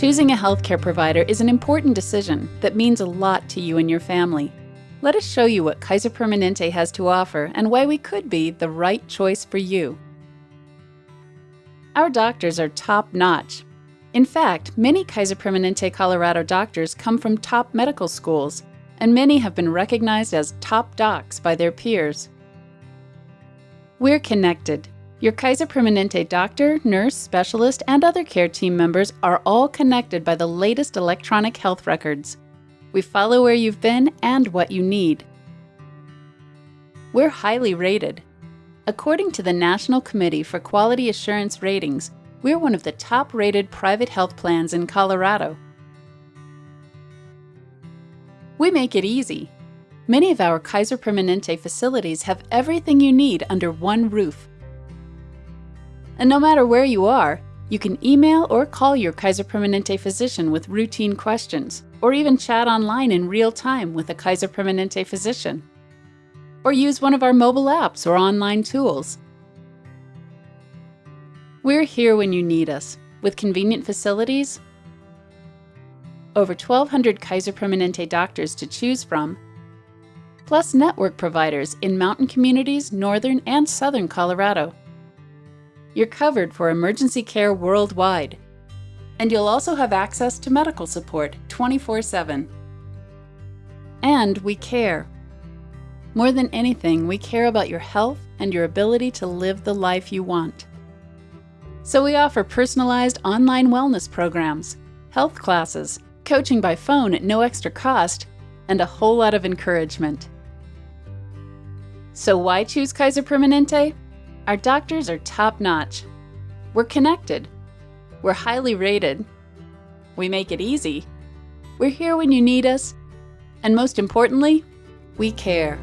Choosing a healthcare provider is an important decision that means a lot to you and your family. Let us show you what Kaiser Permanente has to offer and why we could be the right choice for you. Our doctors are top notch. In fact, many Kaiser Permanente Colorado doctors come from top medical schools, and many have been recognized as top docs by their peers. We're connected. Your Kaiser Permanente doctor, nurse, specialist, and other care team members are all connected by the latest electronic health records. We follow where you've been and what you need. We're highly rated. According to the National Committee for Quality Assurance Ratings, we're one of the top rated private health plans in Colorado. We make it easy. Many of our Kaiser Permanente facilities have everything you need under one roof. And no matter where you are, you can email or call your Kaiser Permanente physician with routine questions, or even chat online in real time with a Kaiser Permanente physician. Or use one of our mobile apps or online tools. We're here when you need us, with convenient facilities, over 1,200 Kaiser Permanente doctors to choose from, plus network providers in mountain communities, northern and southern Colorado. You're covered for emergency care worldwide, and you'll also have access to medical support 24 7. And we care. More than anything, we care about your health and your ability to live the life you want. So we offer personalized online wellness programs, health classes, coaching by phone at no extra cost, and a whole lot of encouragement. So why choose Kaiser Permanente? Our doctors are top notch. We're connected. We're highly rated. We make it easy. We're here when you need us. And most importantly, we care.